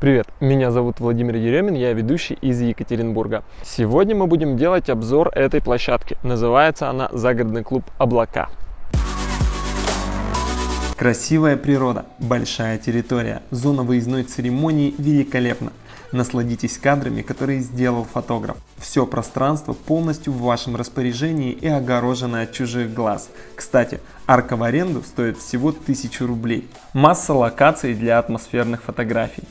Привет, меня зовут Владимир Еремин, я ведущий из Екатеринбурга. Сегодня мы будем делать обзор этой площадки. Называется она «Загородный клуб Облака». Красивая природа, большая территория, зона выездной церемонии великолепна. Насладитесь кадрами, которые сделал фотограф. Все пространство полностью в вашем распоряжении и огорожено от чужих глаз. Кстати, арка в аренду стоит всего 1000 рублей. Масса локаций для атмосферных фотографий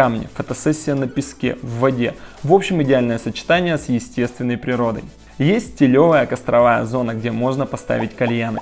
камни, фотосессия на песке, в воде. В общем, идеальное сочетание с естественной природой. Есть стилевая костровая зона, где можно поставить кальяны.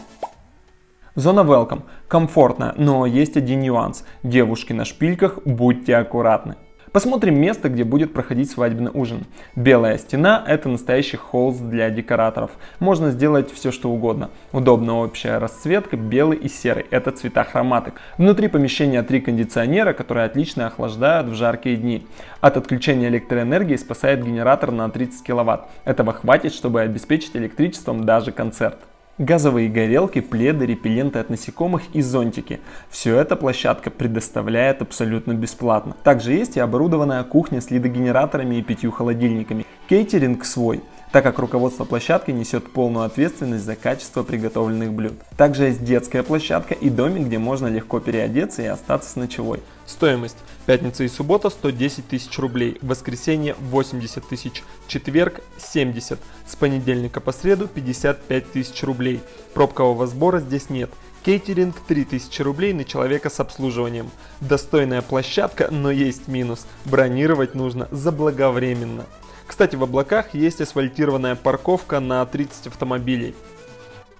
Зона welcome, комфортная, но есть один нюанс. Девушки на шпильках, будьте аккуратны. Посмотрим место, где будет проходить свадебный ужин. Белая стена – это настоящий холст для декораторов. Можно сделать все что угодно. Удобная общая расцветка, белый и серый – это цвета хроматок. Внутри помещения три кондиционера, которые отлично охлаждают в жаркие дни. От отключения электроэнергии спасает генератор на 30 кВт. Этого хватит, чтобы обеспечить электричеством даже концерт газовые горелки, пледы, репелленты от насекомых и зонтики. Все это площадка предоставляет абсолютно бесплатно. Также есть и оборудованная кухня с лидогенераторами и пятью холодильниками. Кейтеринг свой так как руководство площадки несет полную ответственность за качество приготовленных блюд. Также есть детская площадка и домик, где можно легко переодеться и остаться с ночевой. Стоимость. Пятница и суббота 110 тысяч рублей, воскресенье 80 тысяч, четверг 70, с понедельника по среду 55 тысяч рублей. Пробкового сбора здесь нет. Кейтеринг 3000 рублей на человека с обслуживанием. Достойная площадка, но есть минус. Бронировать нужно заблаговременно. Кстати, в облаках есть асфальтированная парковка на 30 автомобилей.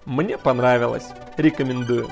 Мне понравилось. Рекомендую.